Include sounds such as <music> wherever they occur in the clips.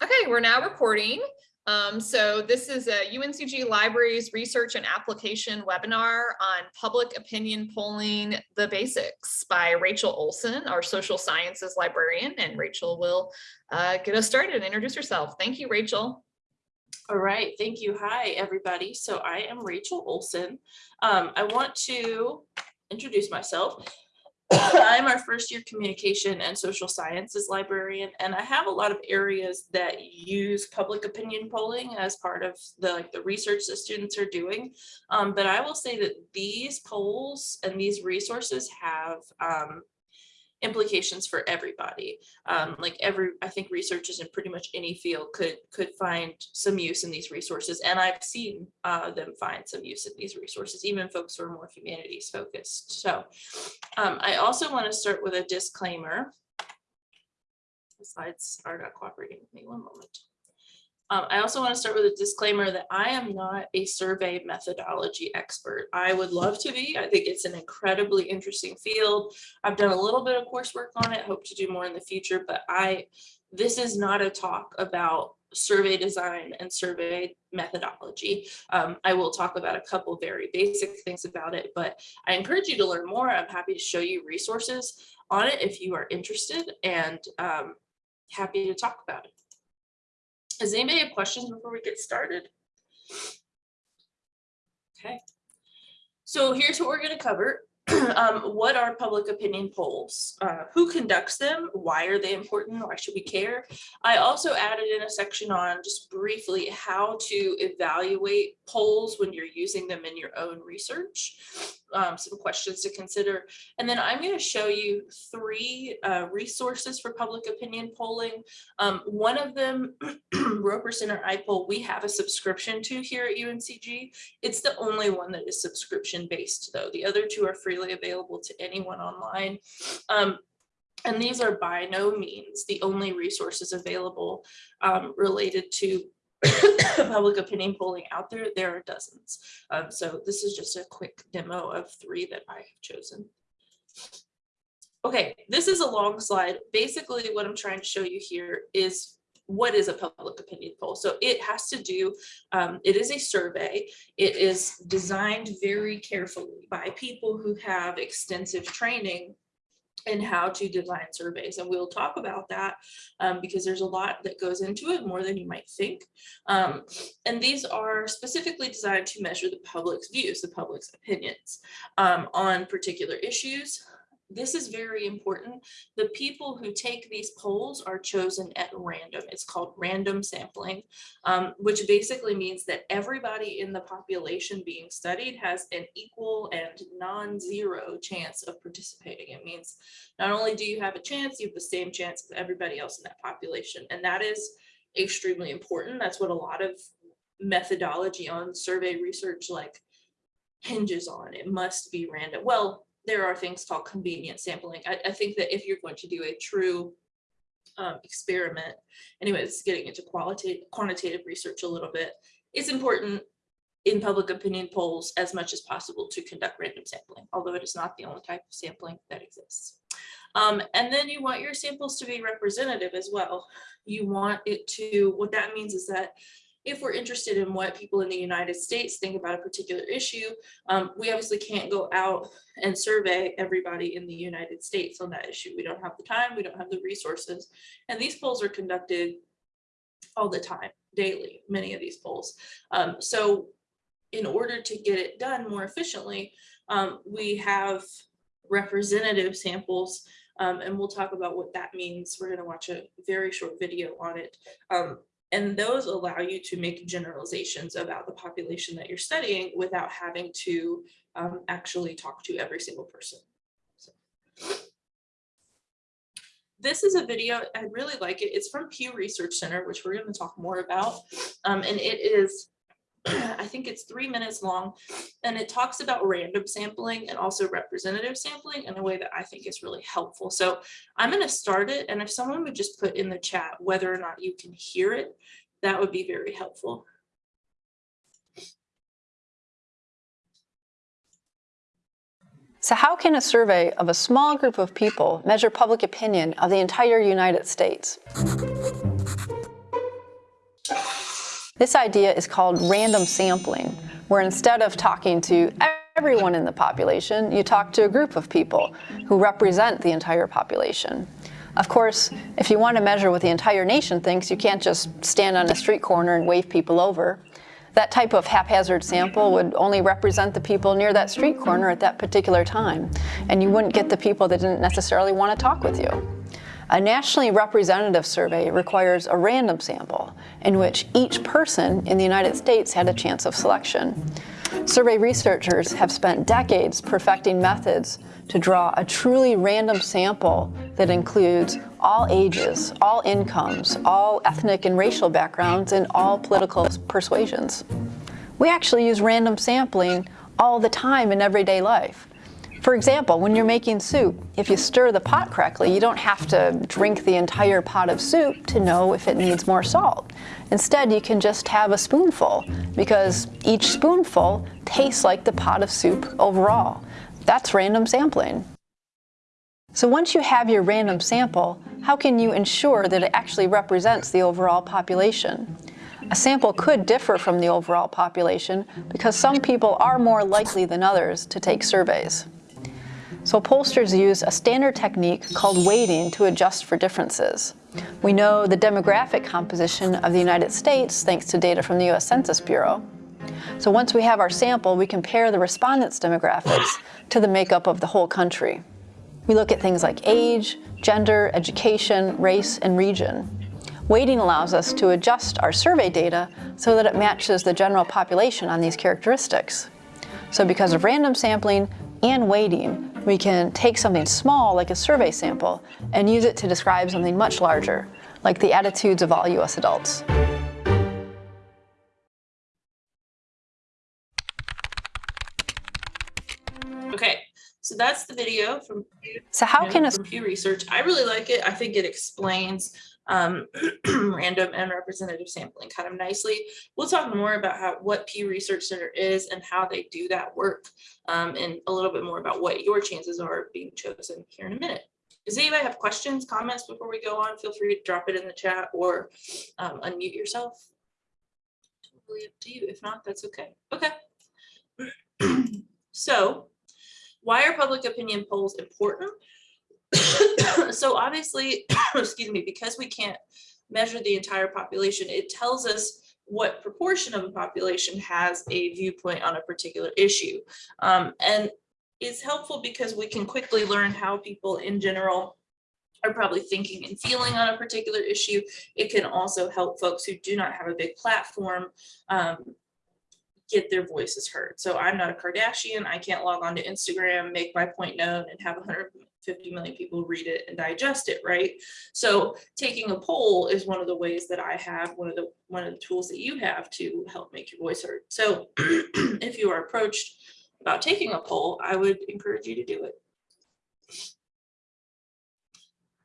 Okay, we're now recording. Um, so this is a UNCG Libraries Research and Application webinar on public opinion polling the basics by Rachel Olson, our social sciences librarian, and Rachel will uh, get us started and introduce herself. Thank you, Rachel. All right, thank you. Hi, everybody. So I am Rachel Olson. Um, I want to introduce myself. <coughs> I'm our first year communication and social sciences librarian, and I have a lot of areas that use public opinion polling as part of the like the research that students are doing. Um, but I will say that these polls and these resources have um, implications for everybody. Um, like every, I think researchers in pretty much any field could could find some use in these resources. And I've seen uh, them find some use in these resources, even folks who are more humanities focused. So um, I also want to start with a disclaimer. The slides are not cooperating with me. One moment. Um, I also want to start with a disclaimer that I am not a survey methodology expert. I would love to be. I think it's an incredibly interesting field. I've done a little bit of coursework on it, hope to do more in the future, but I this is not a talk about survey design and survey methodology. Um, I will talk about a couple very basic things about it, but I encourage you to learn more. I'm happy to show you resources on it if you are interested and um, happy to talk about it. Does anybody have questions before we get started? Okay. So here's what we're going to cover. <clears throat> um, what are public opinion polls? Uh, who conducts them? Why are they important? Why should we care? I also added in a section on just briefly how to evaluate polls when you're using them in your own research. Um, some questions to consider. And then I'm going to show you three uh, resources for public opinion polling. Um, one of them, <clears throat> Roper Center iPoll, we have a subscription to here at UNCG. It's the only one that is subscription based though. The other two are freely available to anyone online. Um, and these are by no means the only resources available um, related to <coughs> public opinion polling out there, there are dozens. Um, so this is just a quick demo of three that I have chosen. Okay, this is a long slide. Basically, what I'm trying to show you here is what is a public opinion poll? So it has to do, um, it is a survey. It is designed very carefully by people who have extensive training in how to design surveys. And we'll talk about that um, because there's a lot that goes into it more than you might think. Um, and these are specifically designed to measure the public's views, the public's opinions um, on particular issues, this is very important. The people who take these polls are chosen at random. It's called random sampling, um, which basically means that everybody in the population being studied has an equal and non-zero chance of participating. It means not only do you have a chance, you have the same chance as everybody else in that population. And that is extremely important. That's what a lot of methodology on survey research like hinges on. It must be random. Well, there are things called convenient sampling. I, I think that if you're going to do a true um, experiment, anyway, it's getting into qualitative quantitative research a little bit, it's important in public opinion polls as much as possible to conduct random sampling, although it is not the only type of sampling that exists. Um, and then you want your samples to be representative as well. You want it to, what that means is that if we're interested in what people in the United States think about a particular issue, um, we obviously can't go out and survey everybody in the United States on that issue. We don't have the time, we don't have the resources. And these polls are conducted all the time, daily, many of these polls. Um, so in order to get it done more efficiently, um, we have representative samples um, and we'll talk about what that means. We're going to watch a very short video on it. Um, and those allow you to make generalizations about the population that you're studying without having to um, actually talk to every single person. So. This is a video, I really like it. It's from Pew Research Center, which we're going to talk more about. Um, and it is I think it's three minutes long and it talks about random sampling and also representative sampling in a way that I think is really helpful. So I'm going to start it and if someone would just put in the chat whether or not you can hear it, that would be very helpful. So how can a survey of a small group of people measure public opinion of the entire United States? This idea is called random sampling, where instead of talking to everyone in the population, you talk to a group of people who represent the entire population. Of course, if you want to measure what the entire nation thinks, you can't just stand on a street corner and wave people over. That type of haphazard sample would only represent the people near that street corner at that particular time, and you wouldn't get the people that didn't necessarily want to talk with you. A nationally representative survey requires a random sample in which each person in the United States had a chance of selection. Survey researchers have spent decades perfecting methods to draw a truly random sample that includes all ages, all incomes, all ethnic and racial backgrounds, and all political persuasions. We actually use random sampling all the time in everyday life. For example, when you're making soup, if you stir the pot correctly, you don't have to drink the entire pot of soup to know if it needs more salt. Instead, you can just have a spoonful because each spoonful tastes like the pot of soup overall. That's random sampling. So once you have your random sample, how can you ensure that it actually represents the overall population? A sample could differ from the overall population because some people are more likely than others to take surveys. So pollsters use a standard technique called weighting to adjust for differences. We know the demographic composition of the United States thanks to data from the US Census Bureau. So once we have our sample, we compare the respondents' demographics to the makeup of the whole country. We look at things like age, gender, education, race, and region. Weighting allows us to adjust our survey data so that it matches the general population on these characteristics. So because of random sampling and weighting, we can take something small like a survey sample and use it to describe something much larger, like the attitudes of all US adults. Okay, so that's the video from So how can a Pew Research. I really like it. I think it explains um, <clears throat> random and representative sampling kind of nicely. We'll talk more about how what Pew Research Center is and how they do that work, um, and a little bit more about what your chances are of being chosen here in a minute. Does anybody have questions, comments before we go on? Feel free to drop it in the chat or um, unmute yourself. Totally up to you. If not, that's okay. Okay. <clears throat> so, why are public opinion polls important? <coughs> so obviously, <coughs> excuse me, because we can't measure the entire population, it tells us what proportion of the population has a viewpoint on a particular issue. Um, and it's helpful because we can quickly learn how people in general are probably thinking and feeling on a particular issue. It can also help folks who do not have a big platform um, get their voices heard. So I'm not a Kardashian. I can't log on to Instagram, make my point known and have 150 million people read it and digest it, right? So taking a poll is one of the ways that I have, one of the one of the tools that you have to help make your voice heard. So <clears throat> if you are approached about taking a poll, I would encourage you to do it.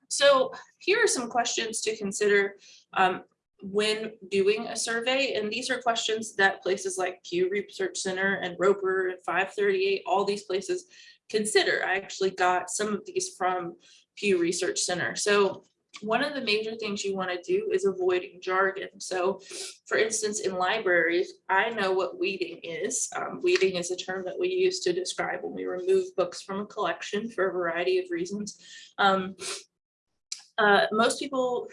So here are some questions to consider um, when doing a survey. And these are questions that places like Pew Research Center and Roper and 538, all these places consider. I actually got some of these from Pew Research Center. So one of the major things you want to do is avoiding jargon. So for instance, in libraries, I know what weeding is. Um, weeding is a term that we use to describe when we remove books from a collection for a variety of reasons. Um, uh, most people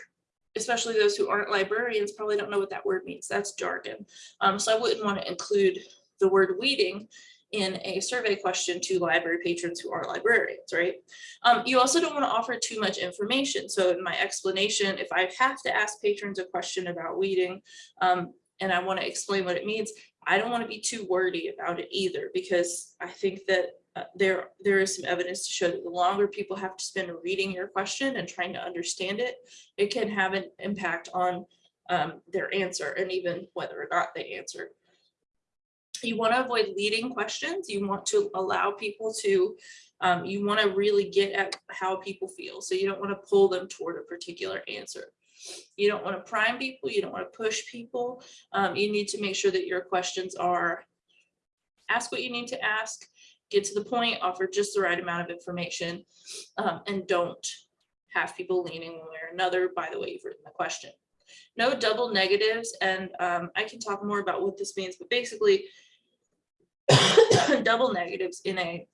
especially those who aren't librarians probably don't know what that word means. That's jargon. Um, so I wouldn't want to include the word weeding in a survey question to library patrons who aren't librarians, right? Um, you also don't want to offer too much information. So in my explanation, if I have to ask patrons a question about weeding um, and I want to explain what it means, I don't want to be too wordy about it either, because I think that uh, there there is some evidence to show that the longer people have to spend reading your question and trying to understand it, it can have an impact on um, their answer and even whether or not they answer. You want to avoid leading questions. You want to allow people to, um, you want to really get at how people feel. So you don't want to pull them toward a particular answer. You don't want to prime people. You don't want to push people. Um, you need to make sure that your questions are ask what you need to ask get to the point, offer just the right amount of information, um, and don't have people leaning one way or another by the way you've written the question. no double negatives, and um, I can talk more about what this means, but basically <coughs> double negatives in a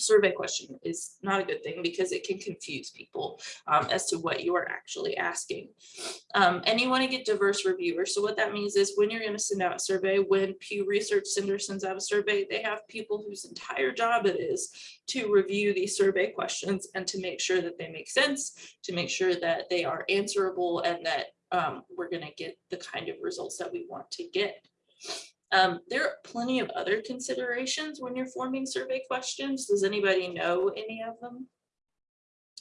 survey question is not a good thing because it can confuse people um, as to what you are actually asking. Um, and you want to get diverse reviewers. So what that means is when you're going to send out a survey, when Pew Research Center sends out a survey, they have people whose entire job it is to review these survey questions and to make sure that they make sense, to make sure that they are answerable and that um, we're going to get the kind of results that we want to get. Um, there are plenty of other considerations when you're forming survey questions. Does anybody know any of them?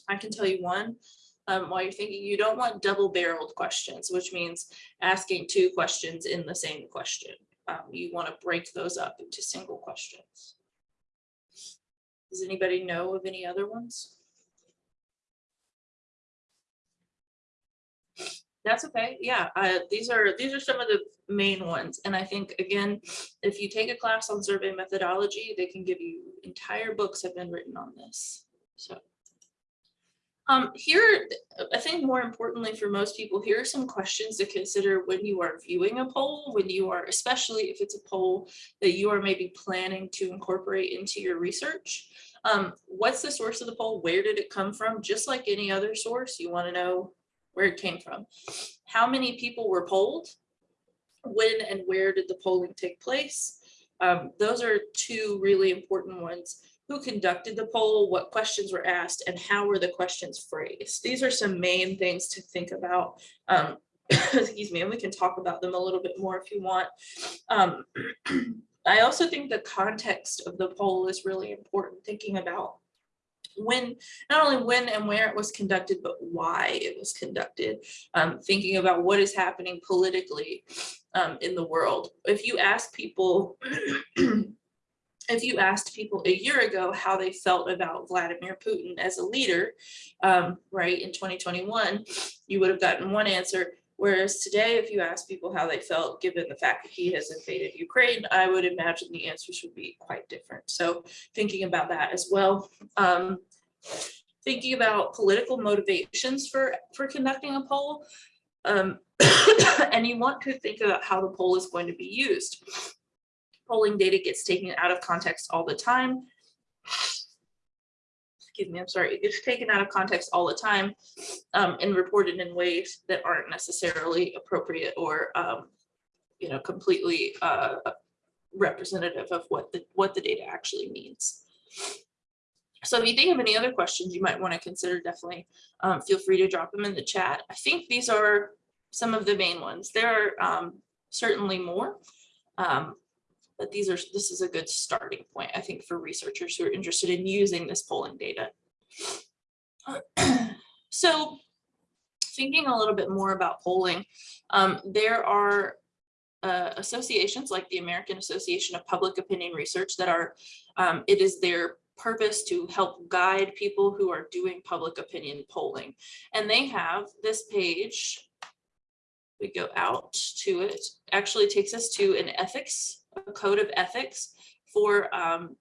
I can tell you one. Um, while you're thinking, you don't want double barreled questions, which means asking two questions in the same question. Um, you want to break those up into single questions. Does anybody know of any other ones? That's okay. Yeah, uh, these are these are some of the main ones. And I think, again, if you take a class on survey methodology, they can give you entire books have been written on this. So um, here, I think more importantly for most people, here are some questions to consider when you are viewing a poll, when you are, especially if it's a poll that you are maybe planning to incorporate into your research. Um, what's the source of the poll? Where did it come from? Just like any other source, you want to know where it came from. How many people were polled? When and where did the polling take place? Um, those are two really important ones. Who conducted the poll, what questions were asked, and how were the questions phrased? These are some main things to think about. Um, <coughs> excuse me, and we can talk about them a little bit more if you want. Um, <clears throat> I also think the context of the poll is really important, thinking about when, not only when and where it was conducted, but why it was conducted. Um, thinking about what is happening politically um, in the world. If you ask people, <clears throat> if you asked people a year ago how they felt about Vladimir Putin as a leader, um, right, in 2021, you would have gotten one answer. Whereas today, if you ask people how they felt, given the fact that he has invaded Ukraine, I would imagine the answers would be quite different. So thinking about that as well. Um, thinking about political motivations for, for conducting a poll. Um, <coughs> and you want to think about how the poll is going to be used. Polling data gets taken out of context all the time excuse me, I'm sorry, it gets taken out of context all the time um, and reported in ways that aren't necessarily appropriate or, um, you know, completely uh, representative of what the what the data actually means. So if you think of any other questions you might want to consider, definitely um, feel free to drop them in the chat. I think these are some of the main ones. There are um, certainly more, um, but these are, this is a good starting point, I think, for researchers who are interested in using this polling data. <clears throat> So thinking a little bit more about polling, um, there are uh, associations like the American Association of Public Opinion Research that are, um, it is their purpose to help guide people who are doing public opinion polling. And they have this page, we go out to it, actually takes us to an ethics a code of ethics for um,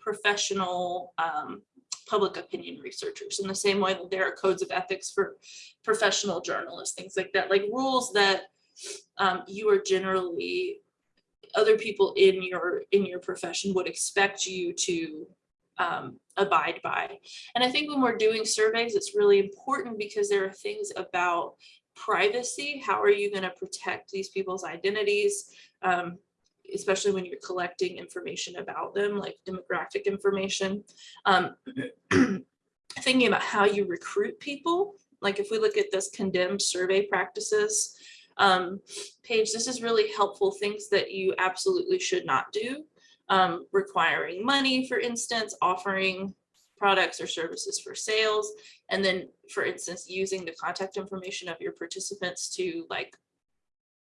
professional um, public opinion researchers. In the same way that there are codes of ethics for professional journalists, things like that, like rules that um, you are generally other people in your in your profession would expect you to um, abide by. And I think when we're doing surveys, it's really important because there are things about privacy. How are you going to protect these people's identities? Um, especially when you're collecting information about them, like demographic information. Um, <clears throat> thinking about how you recruit people, like if we look at this condemned survey practices um, page, this is really helpful things that you absolutely should not do. Um, requiring money, for instance, offering products or services for sales, and then, for instance, using the contact information of your participants to like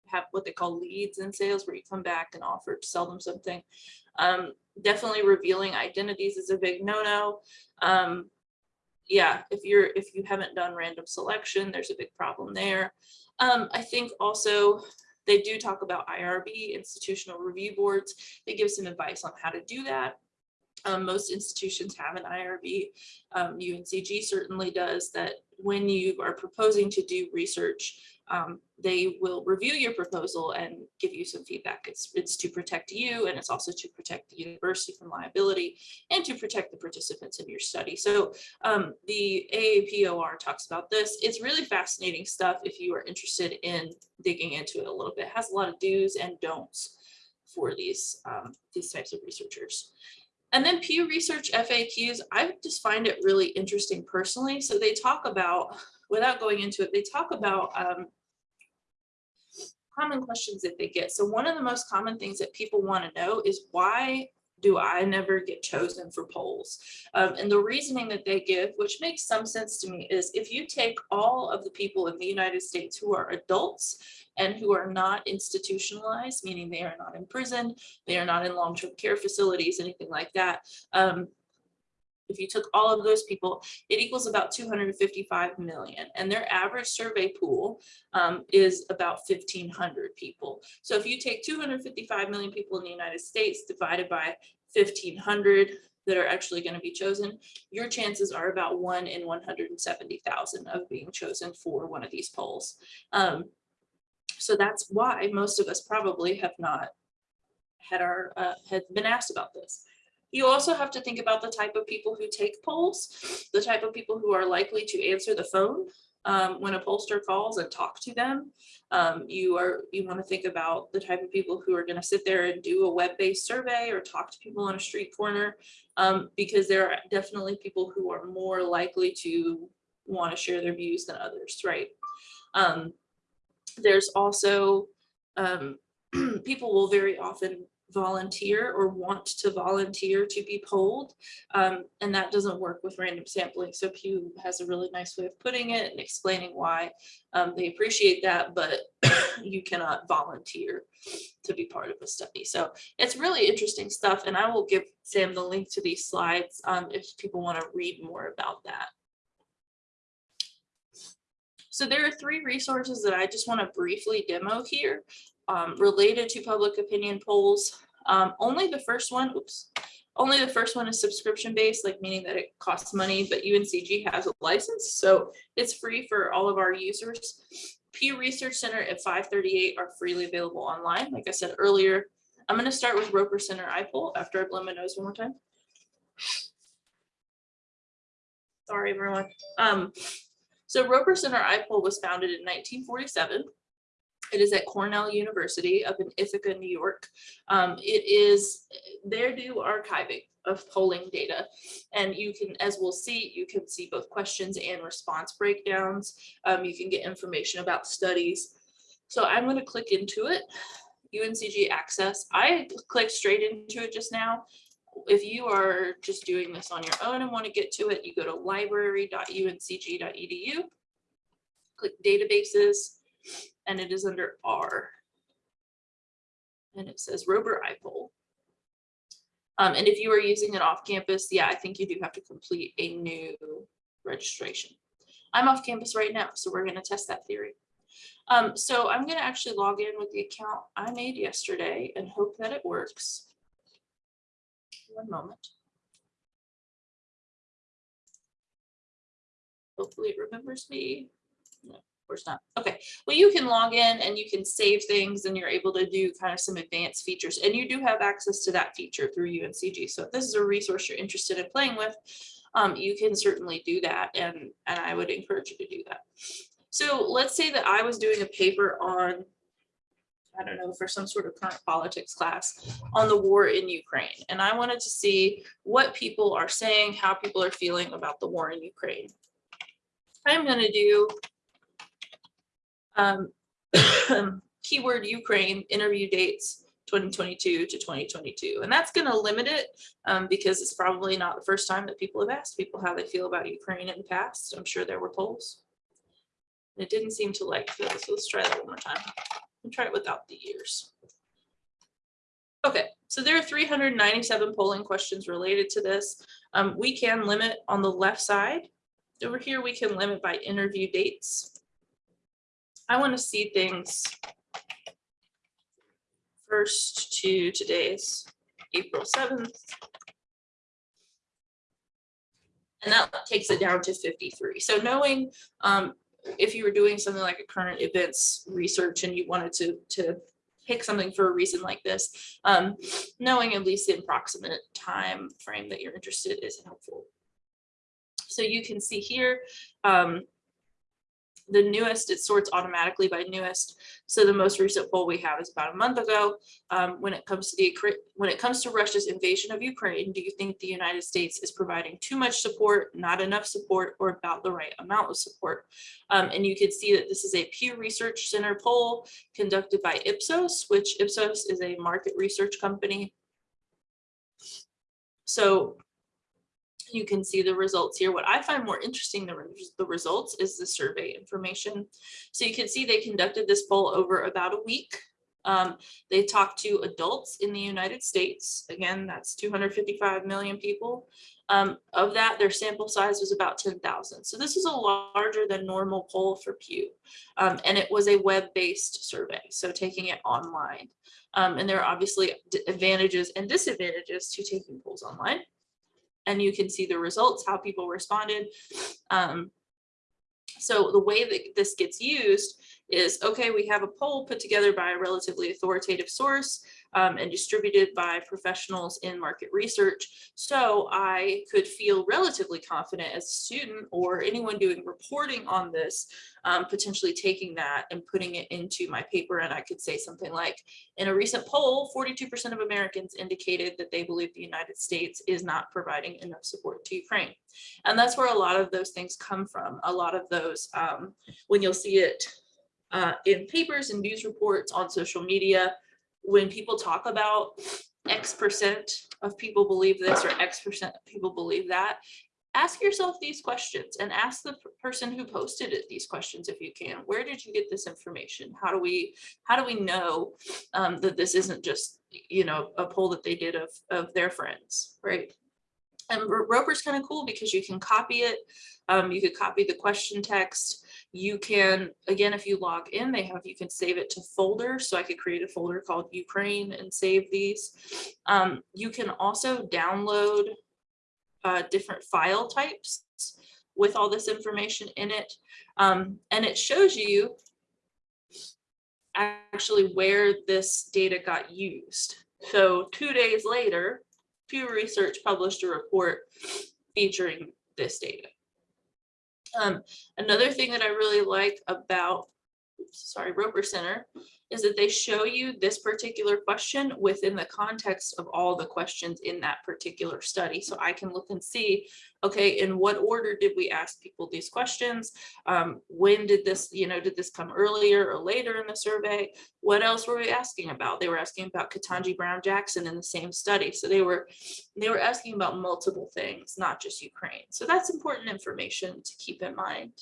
have what they call leads in sales where you come back and offer to sell them something. Um, definitely revealing identities is a big no-no. Um, yeah, if you're if you haven't done random selection, there's a big problem there. Um, I think also they do talk about IRB, institutional review boards. They give some advice on how to do that. Um, most institutions have an IRB. Um, UNCG certainly does that when you are proposing to do research, um, they will review your proposal and give you some feedback. It's, it's to protect you and it's also to protect the university from liability and to protect the participants in your study. So um, the AAPOR talks about this. It's really fascinating stuff if you are interested in digging into it a little bit. It has a lot of do's and don'ts for these, um, these types of researchers. And then Pew Research FAQs, I just find it really interesting personally. So they talk about, without going into it, they talk about um, common questions that they get. So one of the most common things that people want to know is why do I never get chosen for polls? Um, and the reasoning that they give, which makes some sense to me, is if you take all of the people in the United States who are adults and who are not institutionalized, meaning they are not in prison, they are not in long-term care facilities, anything like that. Um, if you took all of those people, it equals about 255 million and their average survey pool um, is about 1500 people. So if you take 255 million people in the United States divided by 1500 that are actually going to be chosen, your chances are about one in 170,000 of being chosen for one of these polls. Um, so that's why most of us probably have not had our uh, had been asked about this. You also have to think about the type of people who take polls, the type of people who are likely to answer the phone um, when a pollster calls and talk to them. Um, you are you want to think about the type of people who are going to sit there and do a web-based survey or talk to people on a street corner, um, because there are definitely people who are more likely to want to share their views than others, right? Um, there's also um, <clears throat> people will very often volunteer or want to volunteer to be polled. Um, and that doesn't work with random sampling. So Pew has a really nice way of putting it and explaining why um, they appreciate that, but <coughs> you cannot volunteer to be part of a study. So it's really interesting stuff. And I will give Sam the link to these slides um, if people want to read more about that. So there are three resources that I just want to briefly demo here um, related to public opinion polls. Um, only the first one, oops, only the first one is subscription based, like meaning that it costs money, but UNCG has a license, so it's free for all of our users. Pew Research Center at 538 are freely available online. Like I said earlier, I'm going to start with Roper Center iPoll after I blow my nose one more time. Sorry, everyone. Um, so Roper Center iPoll was founded in 1947 it is at Cornell University up in Ithaca, New York. Um, it is, they do archiving of polling data. And you can, as we'll see, you can see both questions and response breakdowns. Um, you can get information about studies. So I'm going to click into it, UNCG Access. I clicked straight into it just now. If you are just doing this on your own and want to get to it, you go to library.uncg.edu, click databases, and it is under R. And it says Roper iPoll. Um, and if you are using it off campus, yeah, I think you do have to complete a new registration. I'm off campus right now, so we're going to test that theory. Um, so I'm going to actually log in with the account I made yesterday and hope that it works. One moment. Hopefully it remembers me course not. Okay, well, you can log in and you can save things and you're able to do kind of some advanced features and you do have access to that feature through UNCG. So if this is a resource you're interested in playing with, um, you can certainly do that and, and I would encourage you to do that. So let's say that I was doing a paper on I don't know, for some sort of current politics class on the war in Ukraine. And I wanted to see what people are saying, how people are feeling about the war in Ukraine. I'm going to do um, <coughs> keyword Ukraine interview dates 2022 to 2022. And that's going to limit it um, because it's probably not the first time that people have asked people how they feel about Ukraine in the past. I'm sure there were polls. And It didn't seem to like this. So let's try that one more time. And try it without the years. Okay, so there are 397 polling questions related to this. Um, we can limit on the left side. Over here, we can limit by interview dates. I want to see things first to today's April 7th. And that takes it down to 53. So knowing um, if you were doing something like a current events research and you wanted to, to pick something for a reason like this, um, knowing at least the approximate time frame that you're interested is helpful. So you can see here, um, the newest, it sorts automatically by newest. So the most recent poll we have is about a month ago. Um, when it comes to the, when it comes to Russia's invasion of Ukraine, do you think the United States is providing too much support, not enough support, or about the right amount of support? Um, and you can see that this is a Pew Research Center poll conducted by Ipsos, which Ipsos is a market research company. So you can see the results here. What I find more interesting than the results is the survey information. So you can see they conducted this poll over about a week. Um, they talked to adults in the United States. Again, that's 255 million people. Um, of that, their sample size was about 10,000. So this is a larger than normal poll for Pew. Um, and it was a web-based survey, so taking it online. Um, and there are obviously advantages and disadvantages to taking polls online and you can see the results, how people responded. Um, so the way that this gets used is, okay, we have a poll put together by a relatively authoritative source um, and distributed by professionals in market research. So I could feel relatively confident as a student or anyone doing reporting on this, um, potentially taking that and putting it into my paper. And I could say something like, in a recent poll, 42% of Americans indicated that they believe the United States is not providing enough support to Ukraine. And that's where a lot of those things come from. A lot of those, um, when you'll see it uh, in papers and news reports on social media, when people talk about X percent of people believe this or X percent of people believe that, ask yourself these questions and ask the person who posted it these questions if you can. Where did you get this information? How do we, how do we know um, that this isn't just, you know, a poll that they did of, of their friends, right? And Roper's kind of cool because you can copy it. Um, you could copy the question text. You can, again, if you log in, they have, you can save it to folder. So I could create a folder called Ukraine and save these. Um, you can also download uh, different file types with all this information in it. Um, and it shows you actually where this data got used. So two days later, Pew Research published a report featuring this data. Um, another thing that I really like about, sorry, Roper Center is that they show you this particular question within the context of all the questions in that particular study. So I can look and see, okay, in what order did we ask people these questions? Um, when did this, you know, did this come earlier or later in the survey? What else were we asking about? They were asking about Ketanji Brown Jackson in the same study. So they were, they were asking about multiple things, not just Ukraine. So that's important information to keep in mind.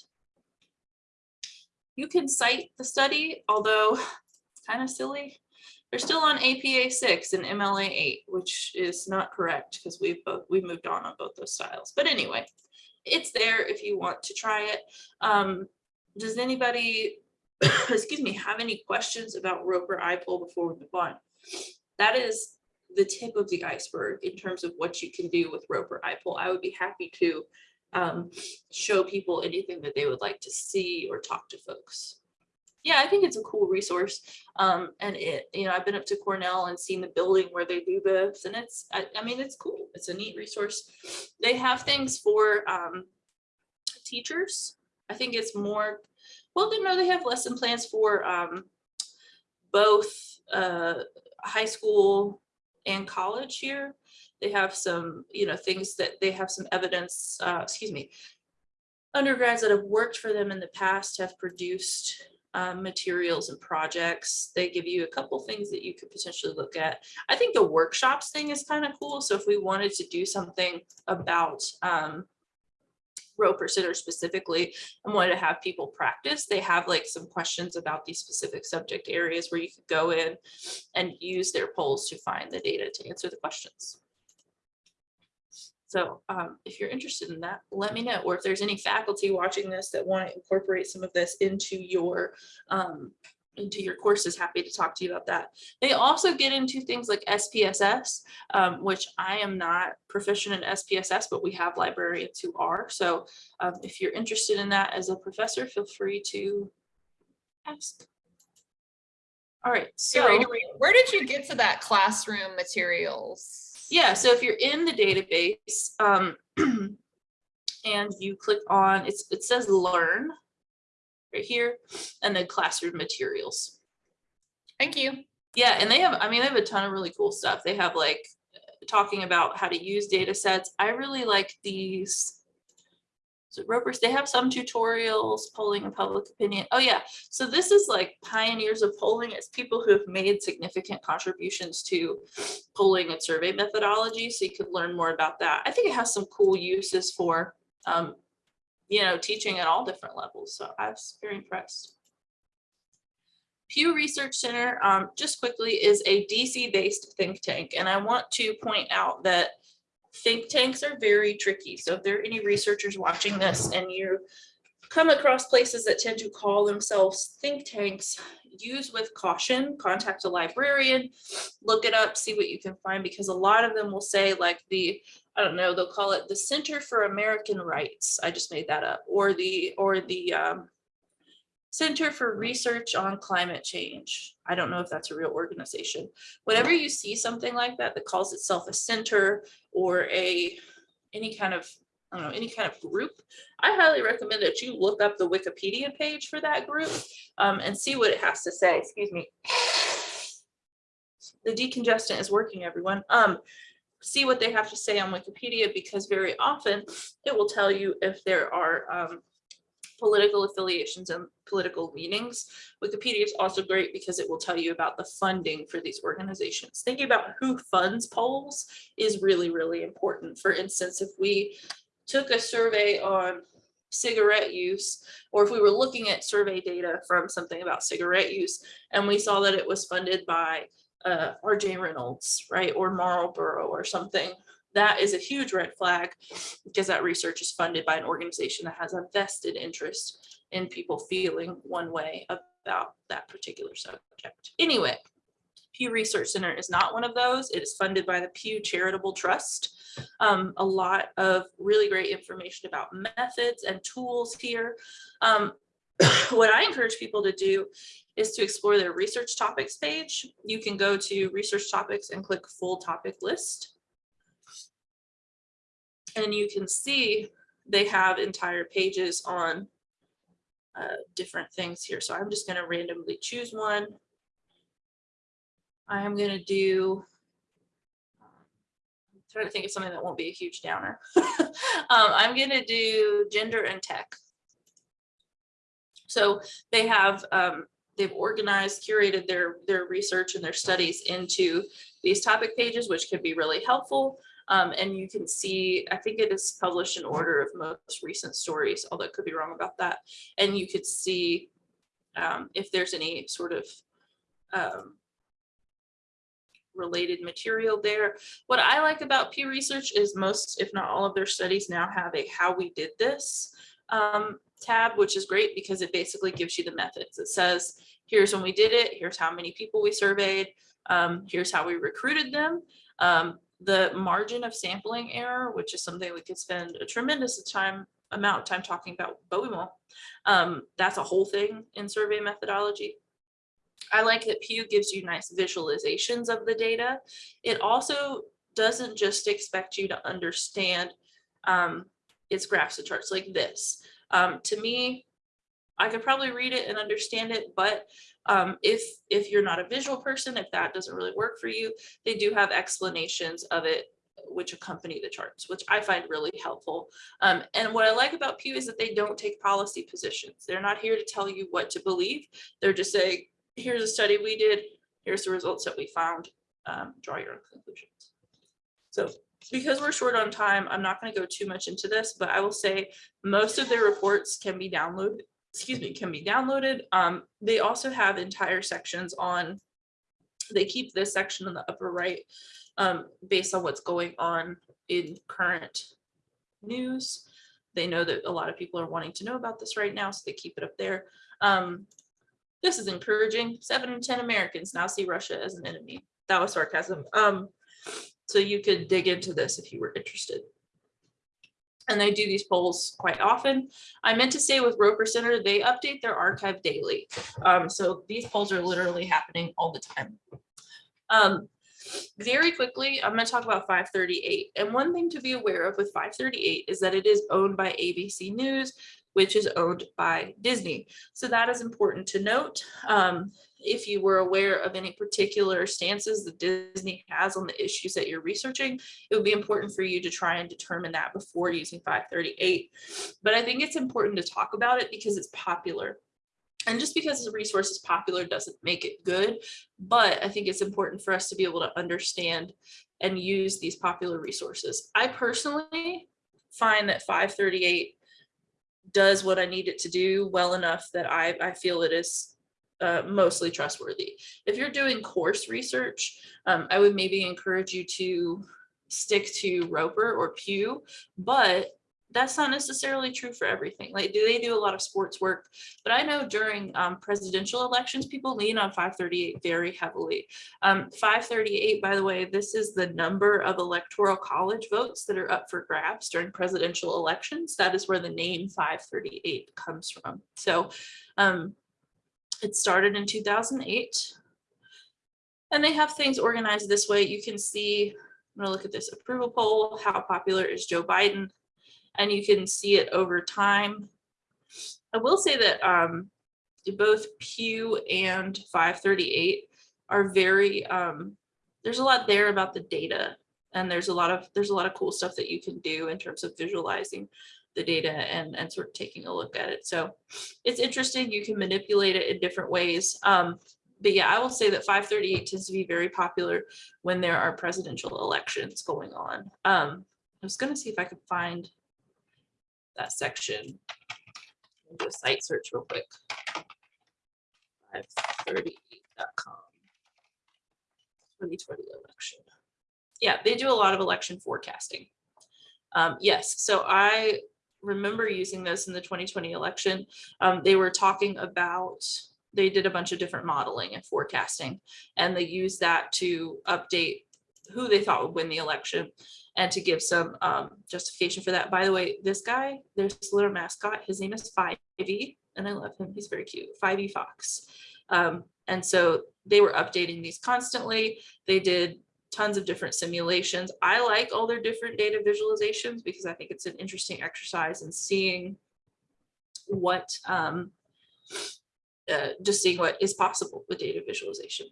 You can cite the study, although it's kind of silly. They're still on APA six and MLA eight, which is not correct because we've both, we've moved on on both those styles. But anyway, it's there if you want to try it. Um, does anybody, <coughs> excuse me, have any questions about Roper iPoll before we move on? That is the tip of the iceberg in terms of what you can do with Roper iPoll. I would be happy to um, show people anything that they would like to see or talk to folks yeah, I think it's a cool resource. Um, and it, you know, I've been up to Cornell and seen the building where they do this and it's, I, I mean, it's cool. It's a neat resource. They have things for, um, teachers. I think it's more, well, know they have lesson plans for, um, both, uh, high school and college here. They have some, you know, things that they have some evidence, uh, excuse me, undergrads that have worked for them in the past have produced um, materials and projects. They give you a couple things that you could potentially look at. I think the workshops thing is kind of cool. So if we wanted to do something about um, Roper Center specifically and wanted to have people practice, they have like some questions about these specific subject areas where you could go in and use their polls to find the data to answer the questions. So um, if you're interested in that, let me know. Or if there's any faculty watching this that want to incorporate some of this into your um, into your courses, happy to talk to you about that. They also get into things like SPSS, um, which I am not proficient in SPSS, but we have librarians who are. So um, if you're interested in that as a professor, feel free to ask. All right, So where did you get to that classroom materials? Yeah, so if you're in the database, um, <clears throat> and you click on, it's, it says learn right here, and then classroom materials. Thank you. Yeah, and they have, I mean, they have a ton of really cool stuff. They have like talking about how to use data sets. I really like these. So Ropers, they have some tutorials, polling and public opinion. Oh yeah, so this is like pioneers of polling. It's people who have made significant contributions to polling and survey methodology. So you could learn more about that. I think it has some cool uses for, um, you know, teaching at all different levels. So I was very impressed. Pew Research Center, um, just quickly, is a DC-based think tank, and I want to point out that think tanks are very tricky. So if there are any researchers watching this and you come across places that tend to call themselves think tanks, use with caution, contact a librarian, look it up, see what you can find, because a lot of them will say like the, I don't know, they'll call it the Center for American Rights. I just made that up, or the, or the, um, Center for Research on Climate Change. I don't know if that's a real organization. Whenever you see something like that that calls itself a center or a any kind of I don't know any kind of group, I highly recommend that you look up the Wikipedia page for that group um, and see what it has to say. Excuse me. The decongestant is working, everyone. Um, see what they have to say on Wikipedia because very often it will tell you if there are um, political affiliations and political leanings. Wikipedia is also great because it will tell you about the funding for these organizations. Thinking about who funds polls is really, really important. For instance, if we took a survey on cigarette use, or if we were looking at survey data from something about cigarette use, and we saw that it was funded by uh, RJ Reynolds, right, or Marlboro or something, that is a huge red flag because that research is funded by an organization that has a vested interest in people feeling one way about that particular subject. Anyway, Pew Research Center is not one of those. It is funded by the Pew Charitable Trust. Um, a lot of really great information about methods and tools here. Um, <coughs> what I encourage people to do is to explore their research topics page. You can go to research topics and click full topic list. And you can see they have entire pages on uh, different things here. So I'm just going to randomly choose one. I am going to do, trying to think of something that won't be a huge downer. <laughs> um, I'm going to do gender and tech. So they have, um, they've organized, curated their, their research and their studies into these topic pages, which can be really helpful. Um, and you can see, I think it is published in order of most recent stories, although it could be wrong about that. And you could see um, if there's any sort of um, related material there. What I like about Pew Research is most, if not all of their studies now have a how we did this um, tab, which is great because it basically gives you the methods. It says, here's when we did it, here's how many people we surveyed, um, here's how we recruited them. Um, the margin of sampling error, which is something we could spend a tremendous time amount of time talking about, but we won't. Um, that's a whole thing in survey methodology. I like that Pew gives you nice visualizations of the data. It also doesn't just expect you to understand um, its graphs and charts like this. Um, to me, I could probably read it and understand it, but um, if if you're not a visual person, if that doesn't really work for you, they do have explanations of it which accompany the charts, which I find really helpful. Um, and what I like about Pew is that they don't take policy positions. They're not here to tell you what to believe. They're just saying, here's a study we did, here's the results that we found, um, draw your own conclusions. So because we're short on time, I'm not going to go too much into this, but I will say most of their reports can be downloaded excuse me, can be downloaded. Um, they also have entire sections on, they keep this section in the upper right um, based on what's going on in current news. They know that a lot of people are wanting to know about this right now, so they keep it up there. Um, This is encouraging. Seven in ten Americans now see Russia as an enemy. That was sarcasm. Um, so you could dig into this if you were interested. And they do these polls quite often. I meant to say with Roper Center, they update their archive daily. Um, so these polls are literally happening all the time. Um, very quickly, I'm going to talk about 538. And one thing to be aware of with 538 is that it is owned by ABC News, which is owned by Disney. So that is important to note. Um, if you were aware of any particular stances that Disney has on the issues that you're researching, it would be important for you to try and determine that before using 538. But I think it's important to talk about it because it's popular. And just because a resource is popular doesn't make it good, but I think it's important for us to be able to understand and use these popular resources. I personally find that 538 does what I need it to do well enough that I, I feel it is uh, mostly trustworthy. If you're doing course research, um, I would maybe encourage you to stick to Roper or Pew, but that's not necessarily true for everything. Like, do they do a lot of sports work? But I know during um, presidential elections, people lean on 538 very heavily. Um, 538, by the way, this is the number of electoral college votes that are up for grabs during presidential elections. That is where the name 538 comes from. So um, it started in 2008. And they have things organized this way. You can see, I'm gonna look at this approval poll, how popular is Joe Biden? And you can see it over time. I will say that um, both Pew and 538 are very, um, there's a lot there about the data and there's a lot of, there's a lot of cool stuff that you can do in terms of visualizing the data and, and sort of taking a look at it. So it's interesting. You can manipulate it in different ways. Um, but yeah, I will say that 538 tends to be very popular when there are presidential elections going on. Um, I was going to see if I could find that section. Do a site search real quick. 538.com. 2020 election. Yeah, they do a lot of election forecasting. Um, yes, so I remember using this in the 2020 election. Um, they were talking about, they did a bunch of different modeling and forecasting, and they used that to update who they thought would win the election and to give some um, justification for that. By the way, this guy, there's this little mascot, his name is Fivey, and I love him, he's very cute, Fivey Fox. Um, and so they were updating these constantly. They did tons of different simulations. I like all their different data visualizations because I think it's an interesting exercise in seeing what, um, uh, just seeing what is possible with data visualization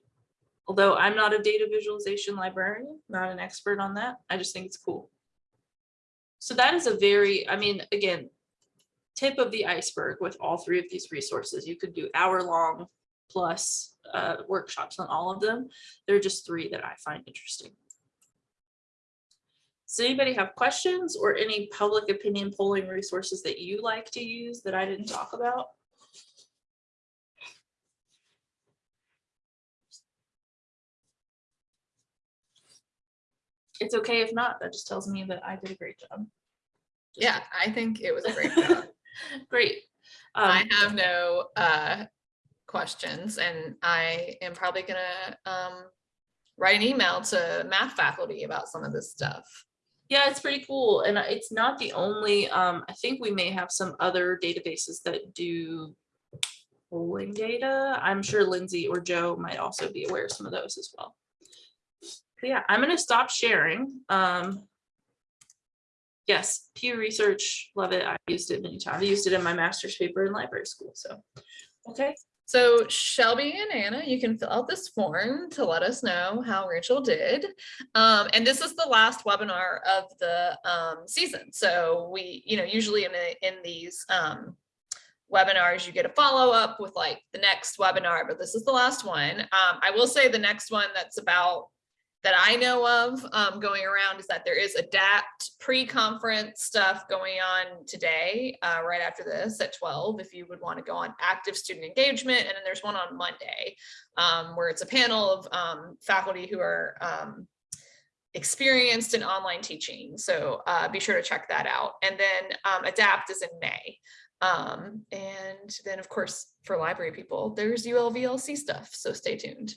although I'm not a data visualization librarian, not an expert on that, I just think it's cool. So that is a very, I mean, again, tip of the iceberg with all three of these resources. You could do hour long plus uh, workshops on all of them. There are just three that I find interesting. Does anybody have questions or any public opinion polling resources that you like to use that I didn't talk about? It's okay if not. That just tells me that I did a great job. Just Yeah, I think it was a great <laughs> job. Great. I Um, have no uh, questions and I am probably gonna um, write an email to math faculty about some of this stuff. yeah, it's pretty cool. And it's not the only, um, I think we may have some other databases that do polling data. I'm sure Lindsay or Joe might also be aware of some of those as well. Yeah, I'm gonna stop sharing. Um, yes, Pew Research, love it. I used it many times. I used it in my master's paper in library school, so. Okay, So Shelby and Anna, you can fill out this form to let us know how Rachel did. Um, and this is the last webinar of the um, season. So we, you know, usually in, the, in these um, webinars, you get a follow up with like the next webinar, but this is the last one. Um, I will say the next one that's about that I know of um, going around is that there is adapt pre-conference stuff going on today, uh, right after this at 12, if you would want to go on active student engagement. And then there's one on Monday um, where it's a panel of um, faculty who are um, experienced in online teaching. So uh, be sure to check that out. And then um, adapt is in May. Um, and then of course, for library people, there's ULVLC stuff, so stay tuned.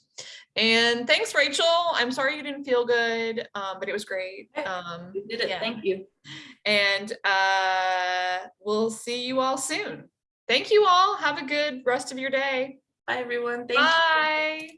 And thanks, Rachel. I'm sorry you didn't feel good, um, but it was great. Um, You did it, yeah. thank you. and uh, we'll see you all soon. Thank you all. Have a good rest of your day. Bye, everyone. Thank you. Bye.